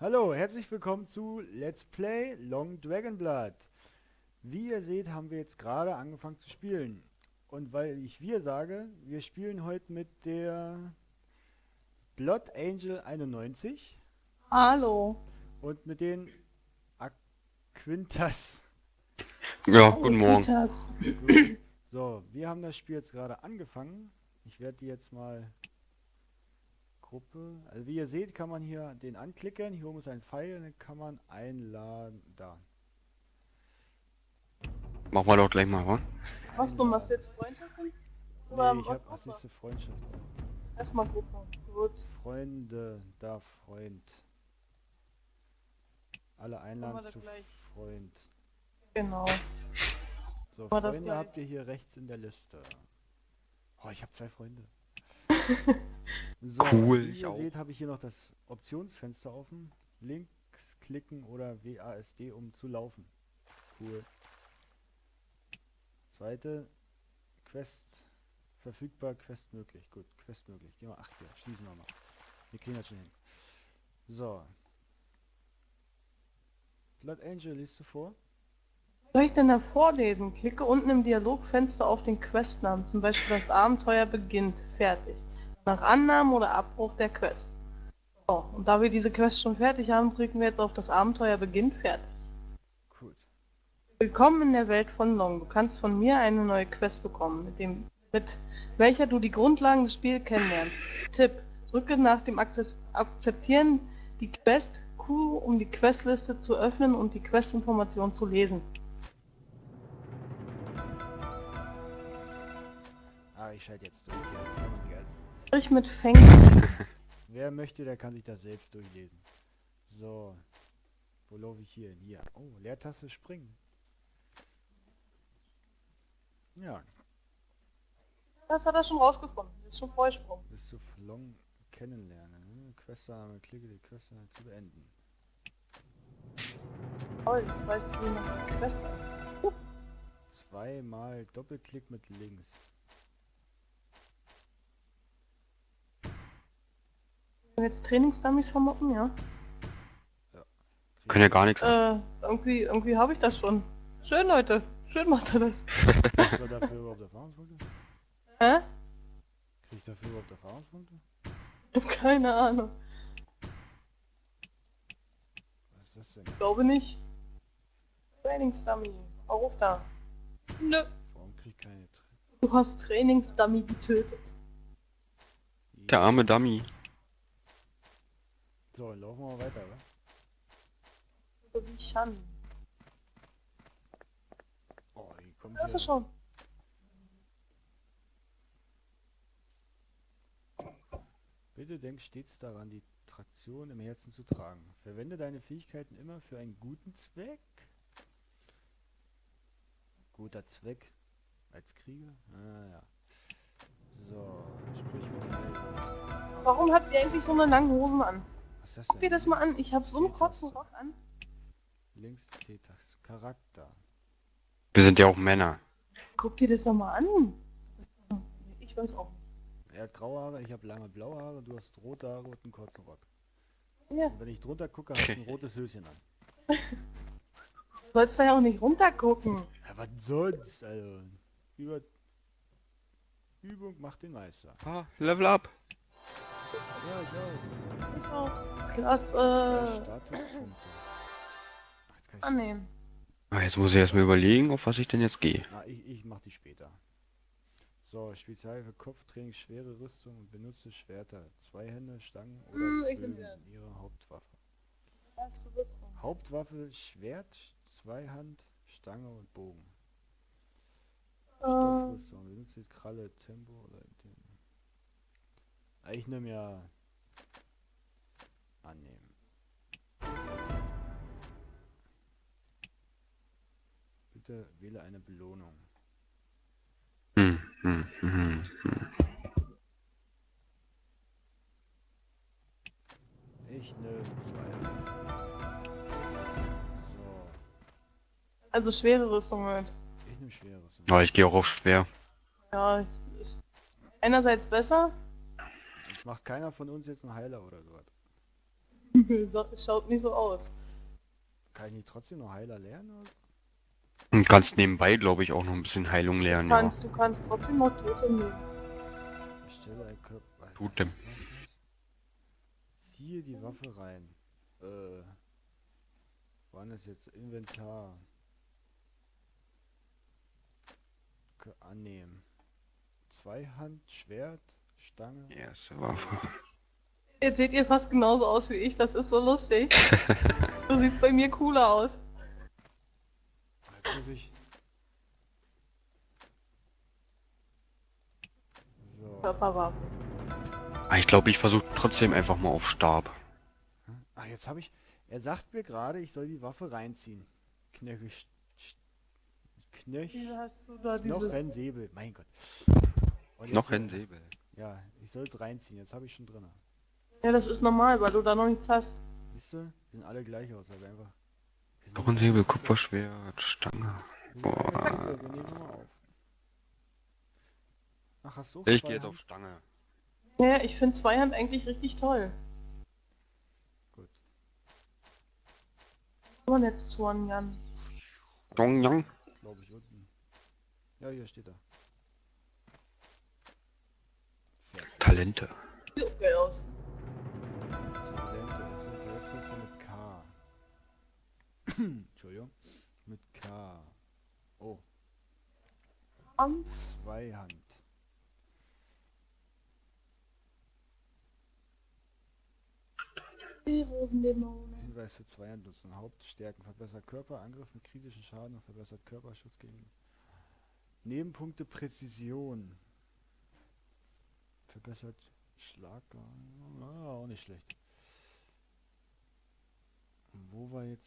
Hallo, herzlich willkommen zu Let's Play Long Dragon Blood. Wie ihr seht, haben wir jetzt gerade angefangen zu spielen. Und weil ich wir sage, wir spielen heute mit der Blood Angel 91 Hallo. und mit den Aquintas. Ja, guten Morgen. Gut. So, wir haben das Spiel jetzt gerade angefangen. Ich werde die jetzt mal Gruppe. Also wie ihr seht, kann man hier den anklicken. Hier oben ist ein Pfeil, dann kann man einladen. Da. Machen wir doch gleich mal, wa? Was du machst jetzt Freundschaften? Oder Nee, ich was habe? Assiste Freundschaft. Erstmal Gruppe. Gut. Freunde, da Freund. Alle einladen zu gleich. Freund. Genau. So, Freunde habt ihr hier rechts in der Liste. Oh, ich habe zwei Freunde. so, Cool, wie ihr auch. seht, habe ich hier noch das Optionsfenster offen. Links klicken oder WASD, um zu laufen. Cool. Zweite, Quest verfügbar, Quest möglich. Gut, Quest möglich. Gehen wir, ach hier, schließen wir mal. Wir kriegen das schon hin. So. Blood Angel, liest du vor? Soll ich denn da vorlesen? Klicke unten im Dialogfenster auf den Questnamen. Zum Beispiel das Abenteuer beginnt. Fertig. Nach Annahme oder Abbruch der Quest. So, und da wir diese Quest schon fertig haben, drücken wir jetzt auf das Abenteuer beginnt. Fertig. Gut. Willkommen in der Welt von Long. Du kannst von mir eine neue Quest bekommen, mit, dem, mit welcher du die Grundlagen des Spiels kennenlernst. Tipp: Drücke nach dem Akzeptieren die Quest Q, um die Questliste zu öffnen und die Questinformation zu lesen. Ah, ich schalte jetzt durch. Sprich mit Fengs. Wer möchte, der kann sich das selbst durchlesen. So. Wo laufe ich hier hin? Hier. Oh, Leertaste springen. Ja, Das hat er schon rausgefunden. Das ist schon Vorsprung. bis zu Flong kennenlernen. ne? Questname, klicke die Questname zu beenden. Toll, jetzt weißt du, wie man die Quest. Zweimal Doppelklick mit links. Jetzt Trainingsdummies vermoppen, ja? Können ja gar nichts. Äh, irgendwie, irgendwie habe ich das schon. Schön, Leute. Schön macht er das. Krieg ich dafür überhaupt Erfahrungspunkte? Hä? Krieg ich dafür überhaupt Erfahrungspunkte? Ich hab keine Ahnung. Was ist das denn? Ich glaube nicht. Trainingsdummy. Auf da. Nö. Warum krieg ich keine Tre Du hast Trainingsdummy getötet. Der arme Dummy. So, dann laufen wir mal weiter? So wie Shan. Oh, hier kommt Hast du hier. schon? Bitte denk stets daran, die Traktion im Herzen zu tragen. Verwende deine Fähigkeiten immer für einen guten Zweck. Guter Zweck. Als Krieger? Ah ja. So, sprich mit. Warum habt ihr eigentlich so eine lange Hosen an? Ist das Guck dir das mal an. Ich habe so einen kurzen Rock an. Links T-Taste. Charakter. Wir sind ja auch Männer. Guck dir das doch mal an. Ich weiß auch Er hat graue Haare, ich habe lange blaue Haare, du hast rote Haare und einen kurzen Rock. nicht. Ja. Und wenn ich drunter gucke, hast du ein rotes Höschen an. Du sollst da ja auch nicht runtergucken. Ja, was sonst? Also, über Übung macht den Meister. Ah, Level up. Ja, ich auch. Ich auch. Drei Klasse. Ach, Annehmen. Ah, jetzt muss ich erstmal überlegen, auf was ich denn jetzt gehe. Na, ich, ich mach die später. So, Spezial für Kopftraining, schwere Rüstung, benutze Schwerter, zwei Hände, Stangen oder Hm, ihre Hauptwaffe. Erste Rüstung. Hauptwaffe, Schwert, Zweihand, Stange und Bogen. Äh, Stoffrüstung, benutze Kralle, Tempo oder. Ah, Ich nehme ja annehmen. Bitte wähle eine Belohnung. Hm, hm, hm, hm. Ich nehme. So, also schwere Rüstung halt. ich nehme schweres. Aber ich gehe auch auf schwer. Ja, ist einerseits besser. Macht keiner von uns jetzt einen Heiler oder sowas. So- Schaut nicht so aus. Kann ich nicht trotzdem noch Heiler lernen? Oder? Und kannst nebenbei, glaube ich, auch noch ein bisschen Heilung lernen, Du ja. kannst, du kannst trotzdem noch Tote nehmen. Ich stelle ein Körper. Tut dem. Ziehe die Waffe rein. Äh. Wann ist jetzt Inventar? Annehmen. Zweihand, Schwert, Stange. Erste Waffe. Jetzt seht ihr fast genauso aus wie ich, das ist so lustig. so sieht's bei mir cooler aus. Jetzt muss ich. So. Körperwaffe. Ah, ich glaube, ich versuche trotzdem einfach mal auf Stab. Ach, jetzt habe ich. Er sagt mir gerade, ich soll die Waffe reinziehen. Knöchel. sch- sch- Knöch. Wieso hast du da Noch dieses... ein Säbel. Mein Gott. Noch ein Säbel. Ja, ich soll es reinziehen. Jetzt habe ich schon drin. Ja, das ist normal, weil du da noch nichts hast. Siehst du? Die sehen alle gleich aus, aber einfach. wir sind Noch ein Säbel, Kupferschwert, Stange. sind Boah. gleich, Wir nehmen nochmal auf. Ach, hast du auch Ich gehe jetzt auf Stange. Ja, ich finde Zweihand eigentlich richtig toll. Gut. Aber jetzt zu an Jan. Dongyang. Glaube ich unten. Ja, hier steht er. Fertig. Talente. Sieht geil aus. Entschuldigung. Mit K. Oh, Kampf. Zweihand. Die Rosendämone. Hinweis für Zweihand nutzen. Hauptstärken verbessert Körperangriff mit kritischen Schaden und verbessert Körperschutz gegen Nebenpunkte Präzision. Verbessert Schlag. Ah, auch nicht schlecht. Und Wo war jetzt?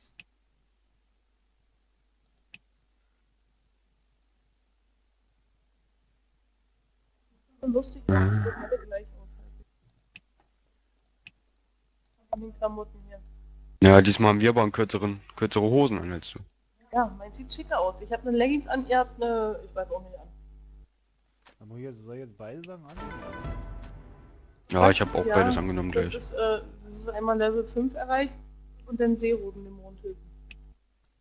Lustig, dass die alle gleich aushalten. An den Klamotten hier. Ja, diesmal haben wir aber einen kürzeren, kürzere Hosen an als du. Ja, mein sieht schicker aus. Ich habe eine Leggings an, ihr habt eine, ich weiß auch nicht an. Aber hier soll ich jetzt beide Sachen annehmen? Ja, Was? ich habe auch Ja, beides angenommen Das gleich. ist, äh, das ist einmal Level 5 erreicht und dann Seerosendämon töten.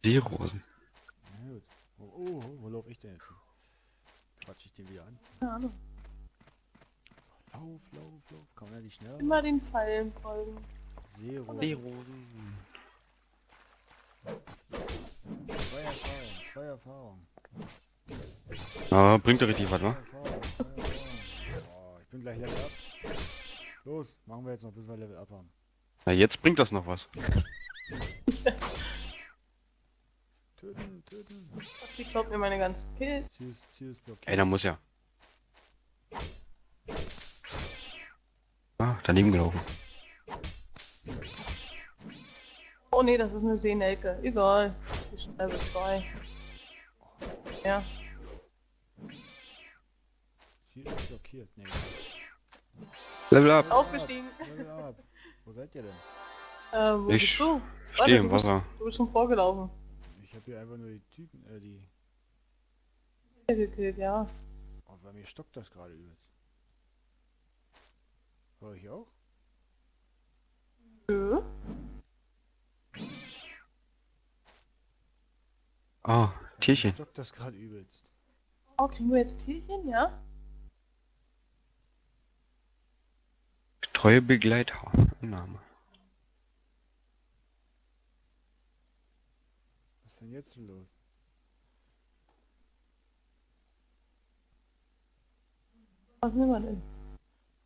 Seerosen. Na gut. Oh, oh, oh, wo laufe ich denn jetzt hin? Quatsch ich den wieder an? Keine Ahnung. Lauf, lauf, lauf. Kann man ja nicht schneller? Immer den Pfeilen folgen. Zero. Seerosen. Zwei Erfahrung, zwei Erfahrung. Ja, bringt ja richtig was, wa? Oh, ich bin gleich Level up. Los, machen wir jetzt noch, bis wir Level up haben. Na, jetzt bringt das noch was. Töten, töten. Die klaut mir meine ganzen Kills. Ziel ist blockiert. Ey, da muss ja. Ah, daneben gelaufen. Oh nee, das ist eine Seenelke. Egal. Die ist schon Level 2. Ja. Ziel ist blockiert. Nee. Level up. Aufgestiegen. Level up. Wo seid ihr denn? Äh, wo Ich bist du? Steh im du bist, Wasser. du bist schon vorgelaufen. Ich habe hier einfach nur die Typen, äh, die... Gekillt, ja. Oh, bei mir stockt das gerade übelst. Hör ich auch? Nö. Ah, mir Tierchen. Stockt das gerade übelst. Oh, kriegen wir jetzt Tierchen, ja? Treue Begleiter. Name. Was ist denn jetzt los? Was nehmen wir denn?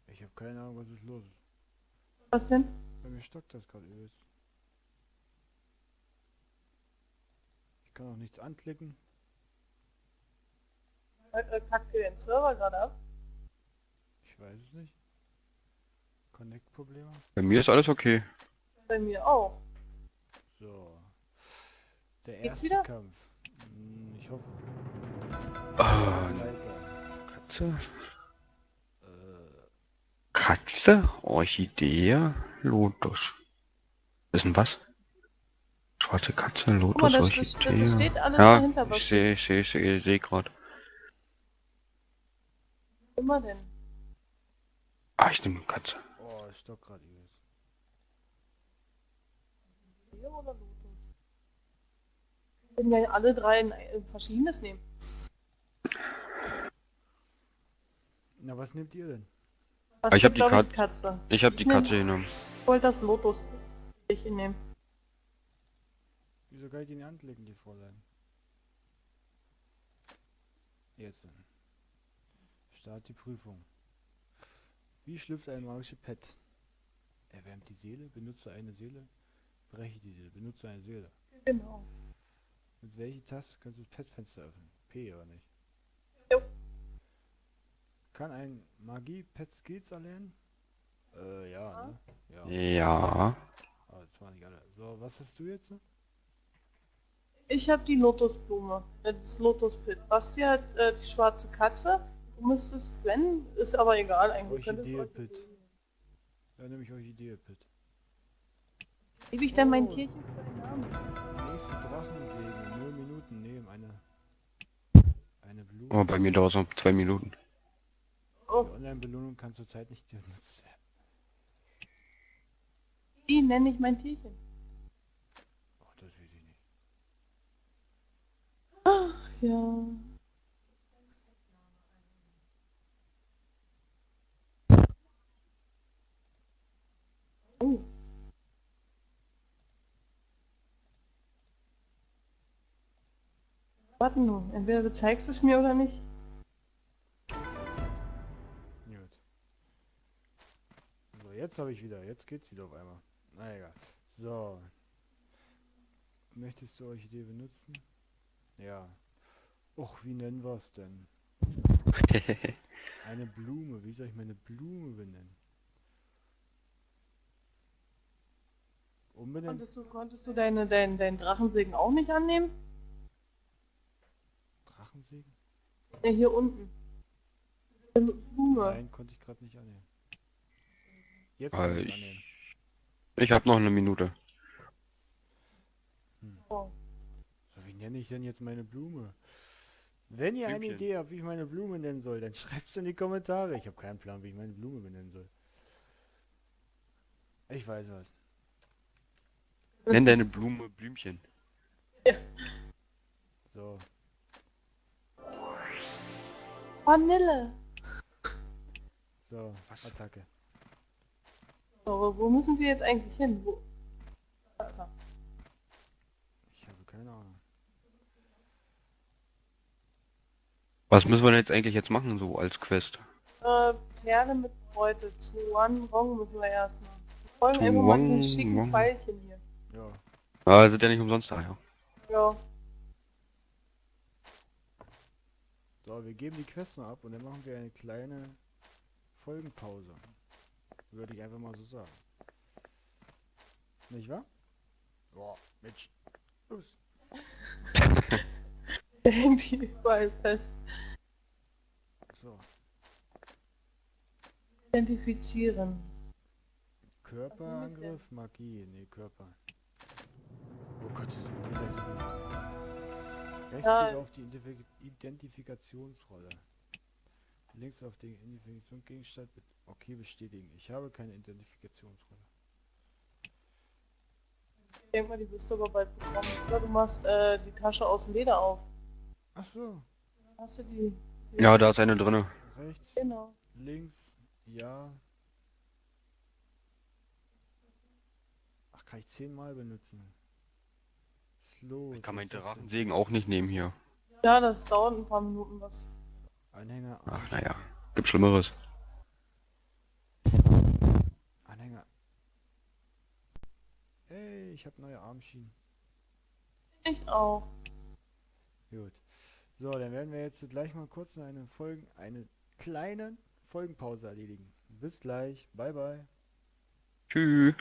Ich habe keine Ahnung, was ist los ist. Was denn? Bei mir stockt das gerade übelst. Ich kann auch nichts anklicken. Äh, äh, Kackt ihr den Server gerade ab? Ich weiß es nicht. Connect-Probleme. Bei mir ist alles okay. Bei mir auch. So. Der Geht's erste wieder? Kampf. Hm, ich hoffe. Weiter. Katze. Äh, Katze, Orchidee, Lotus. Ist denn was? Schwarze Katze, Lotus, Guck mal, das, das, Orchidee. das steht alles ja, dahinter. Was ich sehe, ich sehe, ich sehe, ich sehe gerade. immer denn? Ah, ich nehme Katze. oh, es stockt gerade übelst. Juwelier oder Lotus? Wir können ja alle drei ein, ein verschiedenes nehmen. Na, was nehmt ihr denn? Was Ich hab glaub die Kat- Katze. Ich habe die nehm- Katze genommen. Ich wollte das Lotus ich nehmen. Wieso kann ich die in die Hand legen, die Fräulein? Jetzt. Start die Prüfung. Wie schlüpft ein magisches Pet? Erwärmt die Seele, benutze eine Seele, breche die Seele, benutze eine Seele. Genau. Mit welcher Taste kannst du das Pet-Fenster öffnen? P oder nicht? Jo. Kann ein Magie-Pet Skills erlernen? Äh, ja, Ja. ne? Ja. Ja. Aber das waren nicht alle. So, was hast du jetzt? Ich habe die Lotusblume, das Lotuspit. Basti hat äh, die schwarze Katze. Du müsstest, wenn, ist aber egal eigentlich. Orchidee-Pit. Ja, nämlich Orchidee-Pit. Gebe ich denn mein Oh. Tierchen für den Namen? Nächste Drachensäge, 0 Minuten nehmen, eine, eine Blume. Oh, bei mir dauert es noch zwei Minuten. Oh, Die Online-Belohnung kann zurzeit nicht genutzt werden. wie nenne ich mein Tierchen? Oh, das will ich nicht. Ach ja. Oh. Warte nur, entweder du zeigst es mir oder nicht. Gut. So, jetzt habe ich wieder, jetzt geht's wieder auf einmal. Na egal. So. Möchtest du Orchidee benutzen? Ja. Och, wie nennen wir es denn? Eine Blume. Wie soll ich meine Blume benennen? Umbenennen? Konntest du, konntest du deine, dein, deinen Drachensegen auch nicht annehmen? Drachensegen? Ja, hier unten. Eine Blume. Nein, konnte ich gerade nicht annehmen. Jetzt kann Weil ich annehmen. ich habe noch eine Minute. Oh. So, wie nenne ich denn jetzt meine Blume? Wenn ihr eine Blümchen. Idee habt, wie ich meine Blume nennen soll, dann schreibt's in die Kommentare. Ich habe keinen Plan, wie ich meine Blume benennen soll. Ich weiß was. Nenn deine Blume Blümchen. So, Vanille. so, Was? Attacke. So, aber wo müssen wir jetzt eigentlich hin? Wo? Da ist er. Ich habe keine Ahnung. Was müssen wir denn jetzt eigentlich jetzt machen, so als Quest? Äh, Perle mit Beute. Zu One Rong müssen wir erstmal. Wir folgen Zu einfach mal den schicken Wong. Pfeilchen hier. Ja, Ah, sind ja nicht umsonst da, ja. Ja. So, wir geben die Quests noch ab und dann machen wir eine kleine Folgenpause. Würde ich einfach mal so sagen. Nicht wahr? Boah, Mensch. Los. Der hängt hier überall fest. So, Identifizieren. Körperangriff, Magie. Nee, Körper. Oh Gott, Rechts Ja. geht auf die Identif Identifikationsrolle. Links auf den Identifikationsgegenstand. Okay, bestätigen. Ich habe keine Identifikationsrolle. Ich denke mal, die wirst du aber bald bekommen. Oder du machst äh, die Tasche aus Leder auf. Ach so, Hast du die? Ja, da ist eine drinne. rechts, Genau. links, ja. Ach, kann ich zehnmal benutzen. Slow. Ich kann meinen? Drachensegen auch nicht nehmen hier. Ja, das dauert ein paar Minuten was. Anhänger, Ach, naja. Gibt Schlimmeres. Anhänger. Hey, ich habe neue Armschienen. Ich auch. Gut. So, dann werden wir jetzt gleich mal kurz eine Folgen, eine kleine Folgenpause erledigen. Bis gleich. Bye bye. Tschüss.